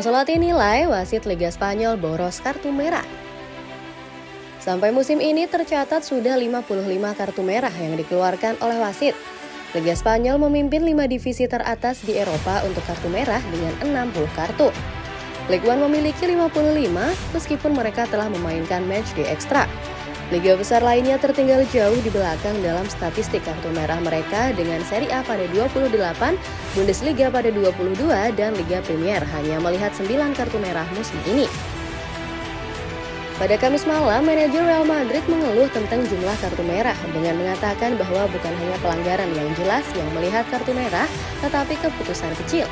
Ancelotti nilai wasit Liga Spanyol boros kartu merah. Sampai musim ini tercatat sudah 55 kartu merah yang dikeluarkan oleh wasit. Liga Spanyol memimpin 5 divisi teratas di Eropa untuk kartu merah dengan 60 kartu. Ligue 1 memiliki 55 meskipun mereka telah memainkan match di ekstra. Liga besar lainnya tertinggal jauh di belakang dalam statistik kartu merah mereka dengan Serie A pada 28, Bundesliga pada 22, dan Liga Premier hanya melihat 9 kartu merah musim ini. Pada Kamis malam, manajer Real Madrid mengeluh tentang jumlah kartu merah dengan mengatakan bahwa bukan hanya pelanggaran yang jelas yang melihat kartu merah, tetapi keputusan kecil.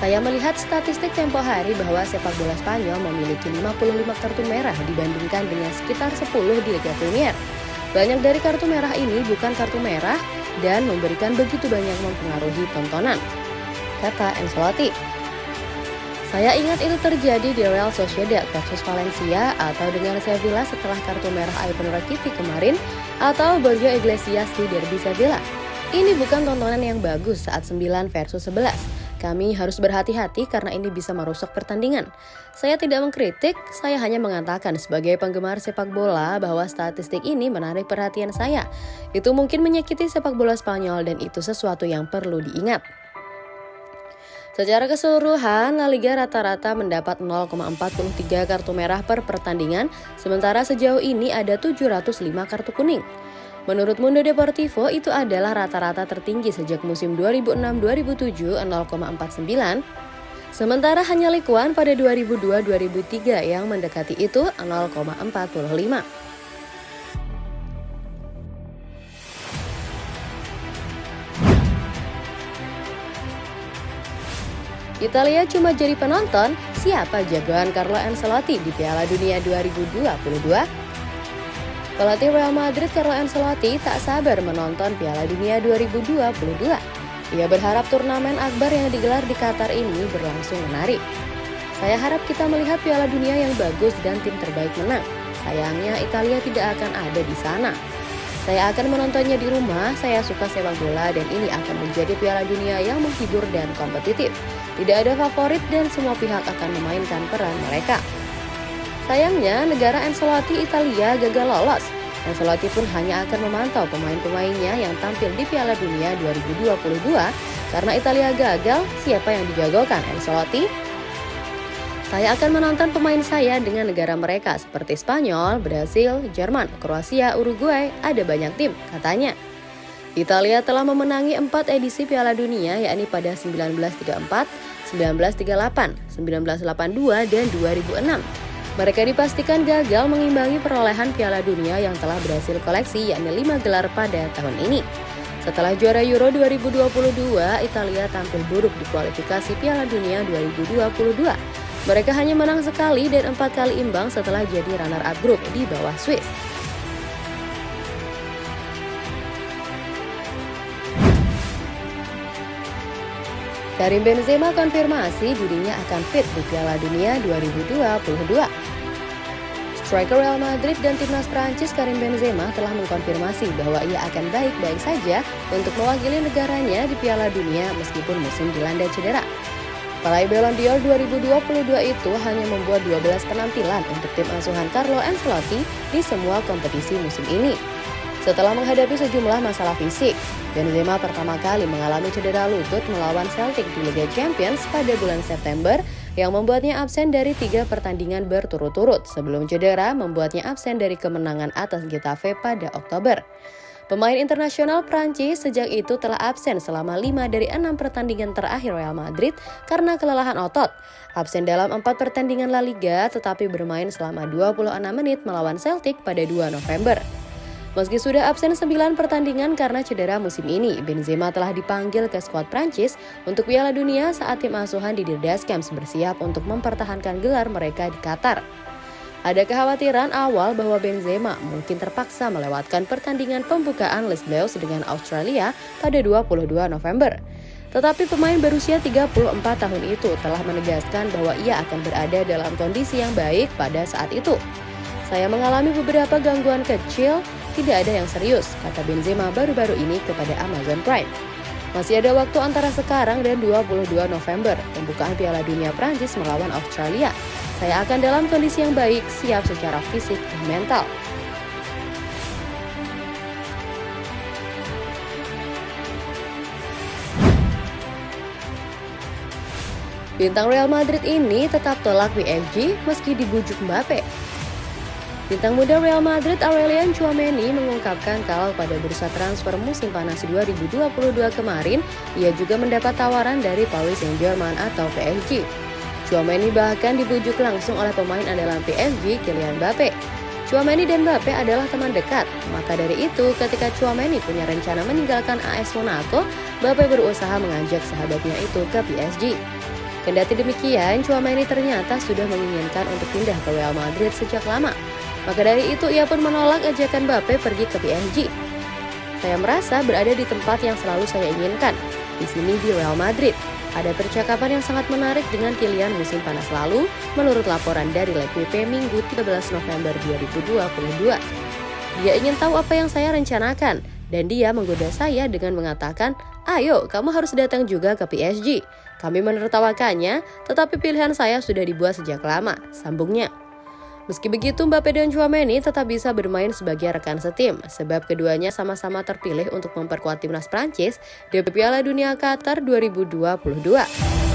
Saya melihat statistik tempo hari bahwa sepak bola Spanyol memiliki 55 kartu merah dibandingkan dengan sekitar 10 di Liga Premier. Banyak dari kartu merah ini bukan kartu merah dan memberikan begitu banyak mempengaruhi tontonan, kata Ancelotti. Saya ingat itu terjadi di Real Sociedad versus Valencia atau dengan Sevilla setelah kartu merah Ivan Rakitic kemarin atau Borja Iglesias di Derby Sevilla. Ini bukan tontonan yang bagus saat 9 versus 11 kami harus berhati-hati karena ini bisa merusak pertandingan. Saya tidak mengkritik, saya hanya mengatakan sebagai penggemar sepak bola bahwa statistik ini menarik perhatian saya. Itu mungkin menyakiti sepak bola Spanyol dan itu sesuatu yang perlu diingat. Secara keseluruhan, La Liga rata-rata mendapat 0,43 kartu merah per pertandingan, sementara sejauh ini ada 705 kartu kuning. Menurut Mundo Deportivo, itu adalah rata-rata tertinggi sejak musim 2006-2007 0,49. Sementara hanya Likuan pada 2002-2003 yang mendekati itu 0,45. Italia cuma jadi penonton, siapa jagoan Carlo Ancelotti di Piala Dunia 2022? Pelatih Real Madrid Carlo Ancelotti tak sabar menonton Piala Dunia 2022. Ia berharap turnamen akbar yang digelar di Qatar ini berlangsung menarik. Saya harap kita melihat Piala Dunia yang bagus dan tim terbaik menang. Sayangnya Italia tidak akan ada di sana. Saya akan menontonnya di rumah, saya suka sepak bola dan ini akan menjadi Piala Dunia yang menghibur dan kompetitif. Tidak ada favorit dan semua pihak akan memainkan peran mereka. Sayangnya, negara Ancelotti Italia gagal lolos. Ancelotti pun hanya akan memantau pemain-pemainnya yang tampil di Piala Dunia 2022 karena Italia gagal, siapa yang dijagokan Ancelotti? Saya akan menonton pemain saya dengan negara mereka seperti Spanyol, Brasil, Jerman, Kroasia, Uruguay, ada banyak tim, katanya. Italia telah memenangi empat edisi Piala Dunia yakni pada 1934, 1938, 1982, dan 2006. Mereka dipastikan gagal mengimbangi perolehan Piala Dunia yang telah berhasil koleksi yakni 5 gelar pada tahun ini. Setelah juara Euro 2022, Italia tampil buruk di kualifikasi Piala Dunia 2022. Mereka hanya menang sekali dan empat kali imbang setelah jadi runner-up grup di bawah Swiss. Karim Benzema konfirmasi dirinya akan fit di Piala Dunia 2022. Striker Real Madrid dan timnas Prancis Karim Benzema telah mengkonfirmasi bahwa ia akan baik-baik saja untuk mewakili negaranya di Piala Dunia meskipun musim dilanda cedera. Peraih Ballon d'Or 2022 itu hanya membuat 12 penampilan untuk tim asuhan Carlo Ancelotti di semua kompetisi musim ini. Setelah menghadapi sejumlah masalah fisik, Benzema pertama kali mengalami cedera lutut melawan Celtic di Liga Champions pada bulan September yang membuatnya absen dari tiga pertandingan berturut-turut sebelum cedera membuatnya absen dari kemenangan atas Getafe pada Oktober. Pemain internasional Prancis sejak itu telah absen selama lima dari enam pertandingan terakhir Real Madrid karena kelelahan otot. Absen dalam empat pertandingan La Liga tetapi bermain selama 26 menit melawan Celtic pada 2 November. Meski sudah absen 9 pertandingan karena cedera musim ini, Benzema telah dipanggil ke skuad Prancis untuk Piala Dunia saat tim asuhan di Camps bersiap untuk mempertahankan gelar mereka di Qatar. Ada kekhawatiran awal bahwa Benzema mungkin terpaksa melewatkan pertandingan pembukaan Les Bleus dengan Australia pada 22 November. Tetapi pemain berusia 34 tahun itu telah menegaskan bahwa ia akan berada dalam kondisi yang baik pada saat itu. Saya mengalami beberapa gangguan kecil tidak ada yang serius, kata Benzema baru-baru ini kepada Amazon Prime. Masih ada waktu antara sekarang dan 22 November, pembukaan Piala Dunia Prancis melawan Australia. Saya akan dalam kondisi yang baik, siap secara fisik dan mental. Bintang Real Madrid ini tetap tolak PSG meski dibujuk Mbappe. Bintang muda Real Madrid Aurelian Chouameni mengungkapkan kalau pada bursa transfer musim panas 2022 kemarin, ia juga mendapat tawaran dari Paris Saint-Germain atau PSG. Chouameni bahkan dibujuk langsung oleh pemain andalan PSG Kylian Mbappe. Chouameni dan Mbappe adalah teman dekat, maka dari itu ketika Chouameni punya rencana meninggalkan AS Monaco, Mbappe berusaha mengajak sahabatnya itu ke PSG. Kendati demikian, Chouameni ternyata sudah menginginkan untuk pindah ke Real Madrid sejak lama. Maka dari itu ia pun menolak ajakan Mbappe pergi ke PSG. Saya merasa berada di tempat yang selalu saya inginkan, di sini di Real Madrid. Ada percakapan yang sangat menarik dengan Kylian musim panas lalu, menurut laporan dari LPP Minggu 13 November 2022. Dia ingin tahu apa yang saya rencanakan, dan dia menggoda saya dengan mengatakan, ayo kamu harus datang juga ke PSG. Kami menertawakannya, tetapi pilihan saya sudah dibuat sejak lama, sambungnya. Meski begitu, Mbappe dan Chouameni tetap bisa bermain sebagai rekan setim, sebab keduanya sama-sama terpilih untuk memperkuat timnas Prancis di Piala Dunia Qatar 2022.